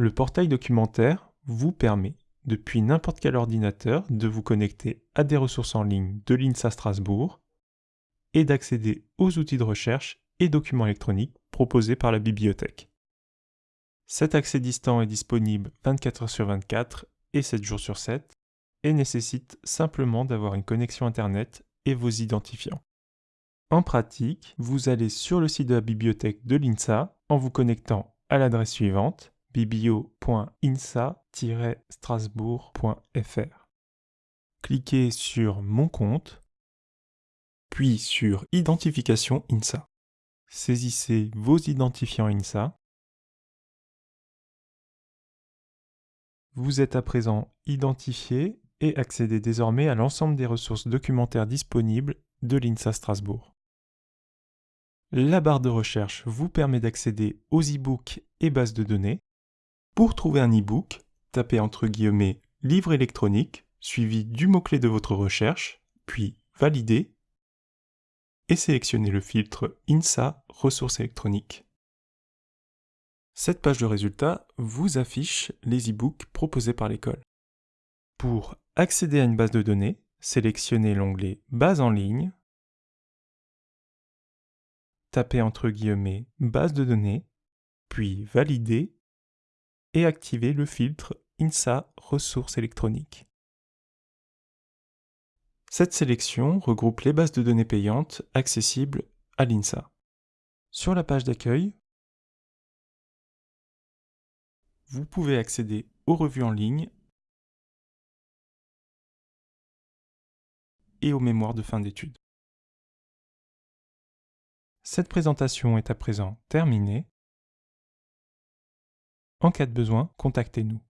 Le portail documentaire vous permet, depuis n'importe quel ordinateur, de vous connecter à des ressources en ligne de l'INSA Strasbourg et d'accéder aux outils de recherche et documents électroniques proposés par la bibliothèque. Cet accès distant est disponible 24 heures sur 24 et 7 jours sur 7 et nécessite simplement d'avoir une connexion Internet et vos identifiants. En pratique, vous allez sur le site de la bibliothèque de l'INSA en vous connectant à l'adresse suivante biblio.insa-strasbourg.fr. Cliquez sur Mon compte, puis sur Identification INSA. Saisissez vos identifiants INSA. Vous êtes à présent identifié et accédez désormais à l'ensemble des ressources documentaires disponibles de l'INSA Strasbourg. La barre de recherche vous permet d'accéder aux e-books et bases de données. Pour trouver un e-book, tapez entre guillemets livre électronique suivi du mot-clé de votre recherche, puis valider et sélectionnez le filtre INSA ressources électroniques. Cette page de résultats vous affiche les e-books proposés par l'école. Pour accéder à une base de données, sélectionnez l'onglet Base en ligne, tapez entre guillemets Base de données, puis Valider et activez le filtre INSA ressources électroniques. Cette sélection regroupe les bases de données payantes accessibles à l'INSA. Sur la page d'accueil, vous pouvez accéder aux revues en ligne et aux mémoires de fin d'études. Cette présentation est à présent terminée. En cas de besoin, contactez-nous.